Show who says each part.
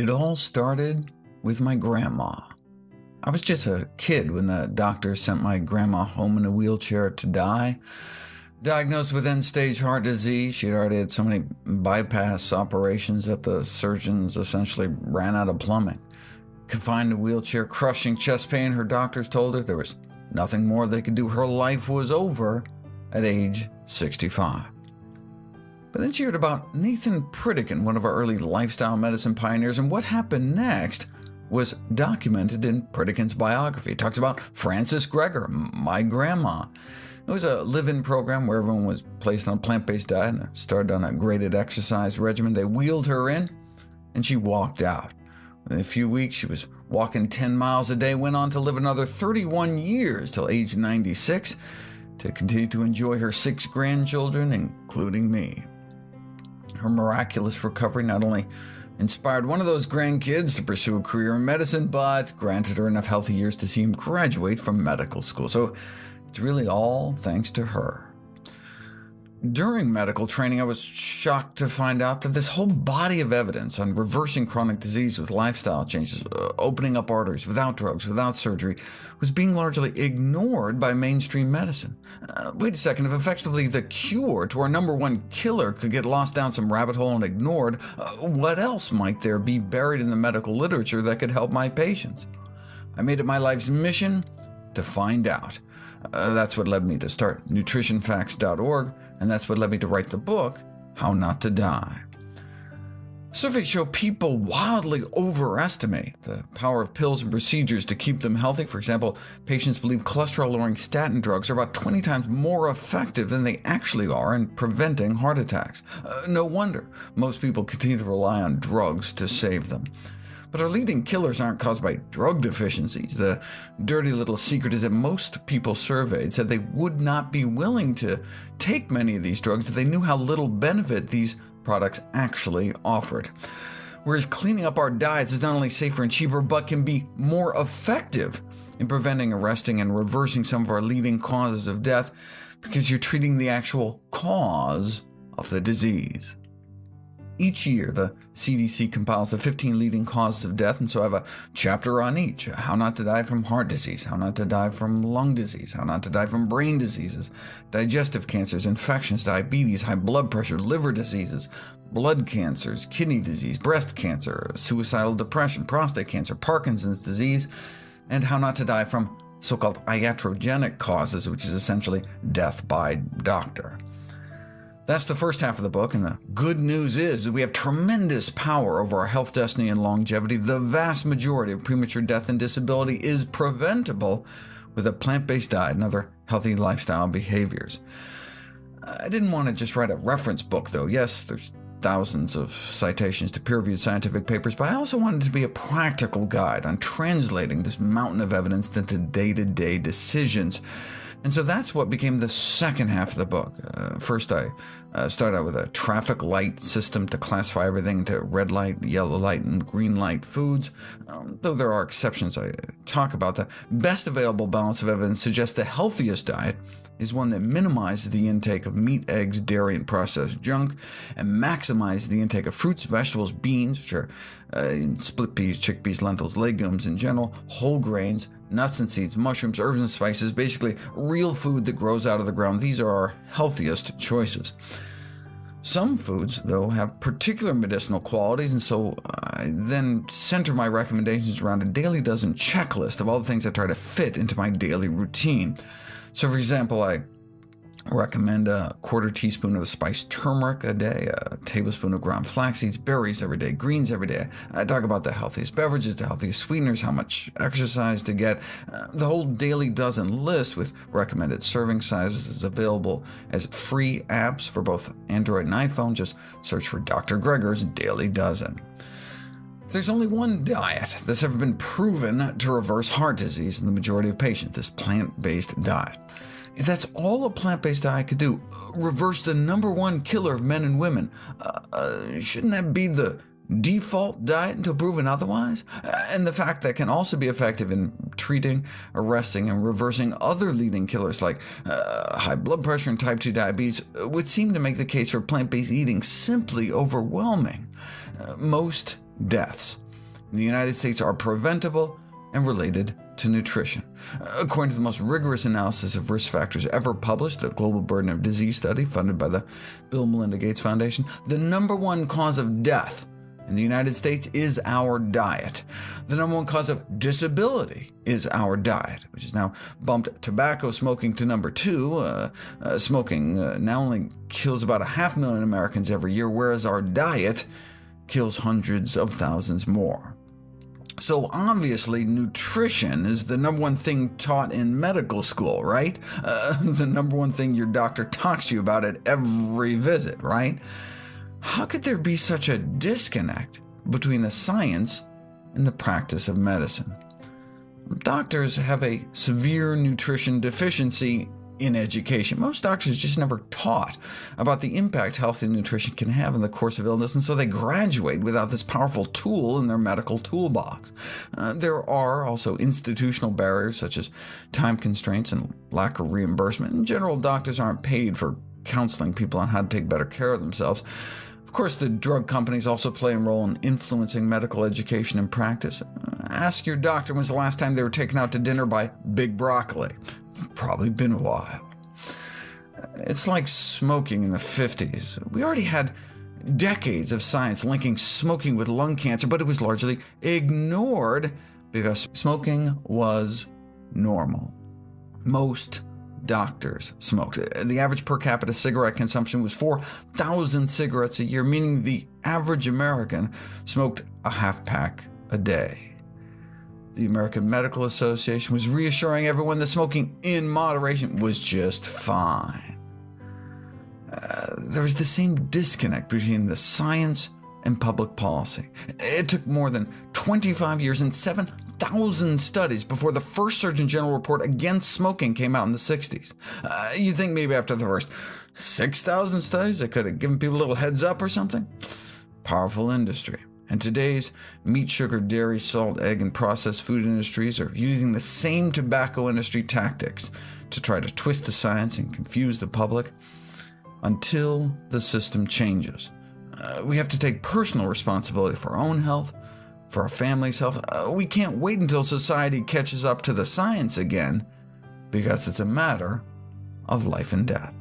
Speaker 1: It all started with my grandma. I was just a kid when the doctor sent my grandma home in a wheelchair to die. Diagnosed with end-stage heart disease, she'd already had so many bypass operations that the surgeons essentially ran out of plumbing. Confined in a wheelchair, crushing chest pain, her doctors told her there was nothing more they could do. Her life was over at age 65. But then she heard about Nathan Pritikin, one of our early lifestyle medicine pioneers, and what happened next was documented in Pritikin's biography. It talks about Frances Greger, my grandma. It was a live-in program where everyone was placed on a plant-based diet and started on a graded exercise regimen. They wheeled her in, and she walked out. Within a few weeks, she was walking 10 miles a day, went on to live another 31 years till age 96, to continue to enjoy her six grandchildren, including me. Her miraculous recovery not only inspired one of those grandkids to pursue a career in medicine, but granted her enough healthy years to see him graduate from medical school. So it's really all thanks to her. During medical training, I was shocked to find out that this whole body of evidence on reversing chronic disease with lifestyle changes, uh, opening up arteries without drugs, without surgery, was being largely ignored by mainstream medicine. Uh, wait a second, if effectively the cure to our number one killer could get lost down some rabbit hole and ignored, uh, what else might there be buried in the medical literature that could help my patients? I made it my life's mission to find out. Uh, that's what led me to start nutritionfacts.org, and that's what led me to write the book, How Not to Die. Surveys show people wildly overestimate the power of pills and procedures to keep them healthy. For example, patients believe cholesterol-lowering statin drugs are about 20 times more effective than they actually are in preventing heart attacks. Uh, no wonder most people continue to rely on drugs to save them. But our leading killers aren't caused by drug deficiencies. The dirty little secret is that most people surveyed said they would not be willing to take many of these drugs if they knew how little benefit these products actually offered. Whereas cleaning up our diets is not only safer and cheaper, but can be more effective in preventing, arresting, and reversing some of our leading causes of death, because you're treating the actual cause of the disease. Each year, the CDC compiles the 15 leading causes of death, and so I have a chapter on each. How not to die from heart disease, how not to die from lung disease, how not to die from brain diseases, digestive cancers, infections, diabetes, high blood pressure, liver diseases, blood cancers, kidney disease, breast cancer, suicidal depression, prostate cancer, Parkinson's disease, and how not to die from so-called iatrogenic causes, which is essentially death by doctor. That's the first half of the book, and the good news is that we have tremendous power over our health, destiny, and longevity. The vast majority of premature death and disability is preventable with a plant-based diet and other healthy lifestyle behaviors. I didn't want to just write a reference book, though. Yes, there's thousands of citations to peer-reviewed scientific papers, but I also wanted to be a practical guide on translating this mountain of evidence into day-to-day -day decisions. And so that's what became the second half of the book. Uh, first, I uh, started out with a traffic light system to classify everything into red light, yellow light, and green light foods. Um, though there are exceptions I talk about, the best available balance of evidence suggests the healthiest diet is one that minimizes the intake of meat, eggs, dairy, and processed junk, and maximizes the intake of fruits, vegetables, beans, which are uh, split peas, chickpeas, lentils, legumes in general, whole grains, nuts and seeds, mushrooms, herbs and spices, basically real food that grows out of the ground. These are our healthiest choices. Some foods, though, have particular medicinal qualities, and so I then center my recommendations around a daily dozen checklist of all the things I try to fit into my daily routine. So for example, I recommend a quarter teaspoon of the spice turmeric a day, a tablespoon of ground flax seeds, berries every day, greens every day. I talk about the healthiest beverages, the healthiest sweeteners, how much exercise to get. Uh, the whole daily dozen list with recommended serving sizes is available as free apps for both Android and iPhone. Just search for Dr. Greger's Daily Dozen. There's only one diet that's ever been proven to reverse heart disease in the majority of patients, this plant-based diet. If that's all a plant-based diet could do, reverse the number one killer of men and women, uh, uh, shouldn't that be the default diet until proven otherwise? Uh, and the fact that can also be effective in treating, arresting, and reversing other leading killers like uh, high blood pressure and type 2 diabetes would seem to make the case for plant-based eating simply overwhelming. Uh, most deaths in the United States are preventable and related to nutrition. According to the most rigorous analysis of risk factors ever published, the Global Burden of Disease Study, funded by the Bill and Melinda Gates Foundation, the number one cause of death in the United States is our diet. The number one cause of disability is our diet, which has now bumped tobacco smoking to number two. Uh, uh, smoking uh, now only kills about a half million Americans every year, whereas our diet kills hundreds of thousands more. So obviously, nutrition is the number one thing taught in medical school, right? Uh, the number one thing your doctor talks to you about at every visit, right? How could there be such a disconnect between the science and the practice of medicine? Doctors have a severe nutrition deficiency in education. Most doctors just never taught about the impact healthy nutrition can have in the course of illness, and so they graduate without this powerful tool in their medical toolbox. Uh, there are also institutional barriers, such as time constraints and lack of reimbursement. In general, doctors aren't paid for counseling people on how to take better care of themselves. Of course, the drug companies also play a role in influencing medical education and practice. Ask your doctor when's the last time they were taken out to dinner by Big Broccoli. Probably been a while. It's like smoking in the 50s. We already had decades of science linking smoking with lung cancer, but it was largely ignored because smoking was normal. Most doctors smoked. The average per capita cigarette consumption was 4,000 cigarettes a year, meaning the average American smoked a half pack a day. The American Medical Association was reassuring everyone that smoking in moderation was just fine. Uh, there was the same disconnect between the science and public policy. It took more than 25 years and 7,000 studies before the first Surgeon General report against smoking came out in the 60s. Uh, you'd think maybe after the first 6,000 studies they could have given people a little heads up or something? Powerful industry. And today's meat, sugar, dairy, salt, egg, and processed food industries are using the same tobacco industry tactics to try to twist the science and confuse the public until the system changes. Uh, we have to take personal responsibility for our own health, for our family's health. Uh, we can't wait until society catches up to the science again, because it's a matter of life and death.